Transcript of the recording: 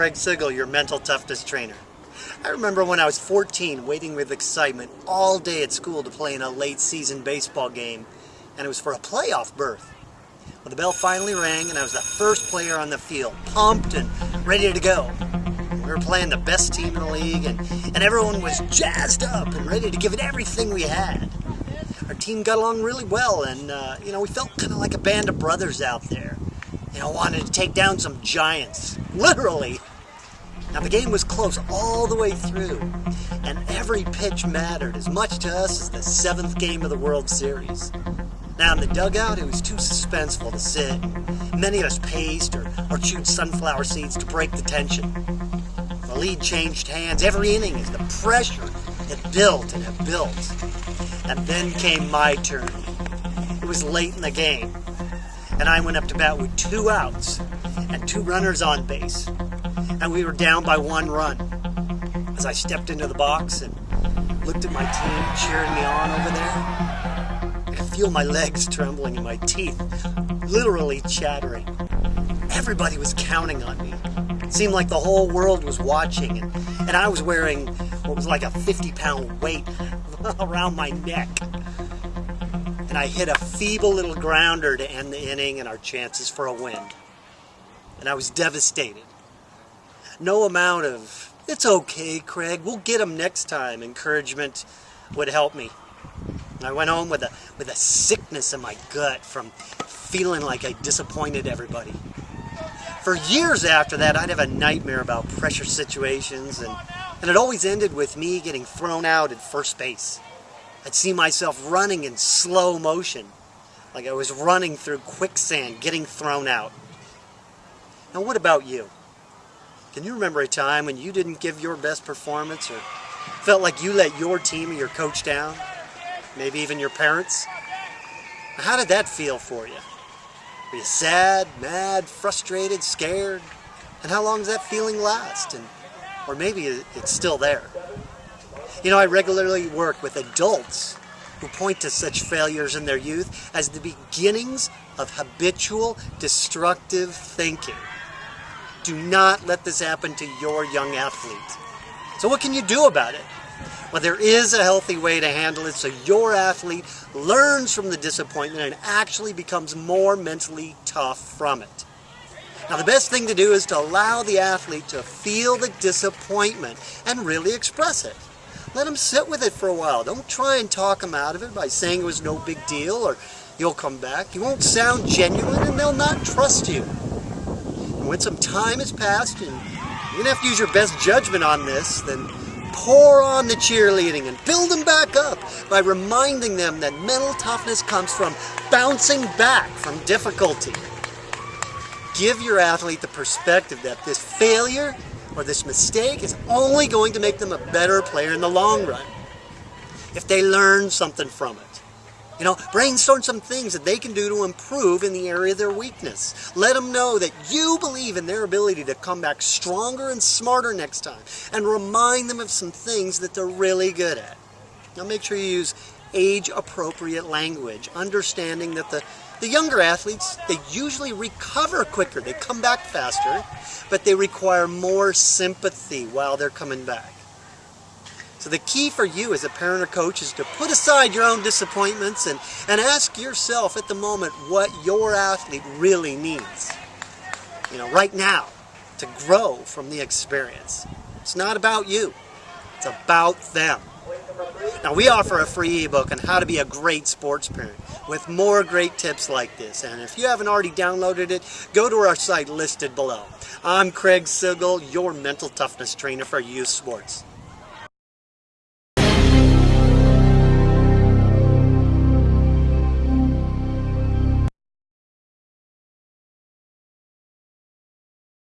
Craig Sigl, your mental toughness trainer. I remember when I was 14 waiting with excitement all day at school to play in a late season baseball game and it was for a playoff berth. Well, the bell finally rang and I was the first player on the field, pumped and ready to go. We were playing the best team in the league and, and everyone was jazzed up and ready to give it everything we had. Our team got along really well and, uh, you know, we felt kind of like a band of brothers out there. You know, wanted to take down some giants, literally. Now the game was close all the way through, and every pitch mattered as much to us as the seventh game of the World Series. Now in the dugout, it was too suspenseful to sit. Many of us paced or, or chewed sunflower seeds to break the tension. The lead changed hands every inning as the pressure had built and had built. And then came my turn. It was late in the game, and I went up to bat with two outs and two runners on base. And we were down by one run. As I stepped into the box and looked at my team cheering me on over there, I could feel my legs trembling and my teeth literally chattering. Everybody was counting on me. It seemed like the whole world was watching, and, and I was wearing what was like a 50 pound weight around my neck and I hit a feeble little grounder to end the inning and our chances for a win. And I was devastated. No amount of, it's okay, Craig, we'll get them next time, encouragement would help me. I went home with a, with a sickness in my gut from feeling like I disappointed everybody. For years after that, I'd have a nightmare about pressure situations, and, and it always ended with me getting thrown out at first base. I'd see myself running in slow motion, like I was running through quicksand, getting thrown out. Now, what about you? Can you remember a time when you didn't give your best performance or felt like you let your team or your coach down? Maybe even your parents? How did that feel for you? Were you sad, mad, frustrated, scared? And how long does that feeling last? And, or maybe it's still there. You know, I regularly work with adults who point to such failures in their youth as the beginnings of habitual destructive thinking. Do not let this happen to your young athlete. So what can you do about it? Well, there is a healthy way to handle it so your athlete learns from the disappointment and actually becomes more mentally tough from it. Now, the best thing to do is to allow the athlete to feel the disappointment and really express it. Let them sit with it for a while. Don't try and talk them out of it by saying it was no big deal or you'll come back. You won't sound genuine and they'll not trust you. When some time has passed and you're going to have to use your best judgment on this, then pour on the cheerleading and build them back up by reminding them that mental toughness comes from bouncing back from difficulty. Give your athlete the perspective that this failure or this mistake is only going to make them a better player in the long run. If they learn something from it. You know, brainstorm some things that they can do to improve in the area of their weakness. Let them know that you believe in their ability to come back stronger and smarter next time. And remind them of some things that they're really good at. Now make sure you use age-appropriate language, understanding that the the younger athletes, they usually recover quicker. They come back faster, but they require more sympathy while they're coming back. So the key for you as a parent or coach is to put aside your own disappointments and, and ask yourself at the moment what your athlete really needs. You know, right now, to grow from the experience. It's not about you. It's about them. Now we offer a free ebook on how to be a great sports parent with more great tips like this. And if you haven't already downloaded it, go to our site listed below. I'm Craig Sigl, your mental toughness trainer for youth sports.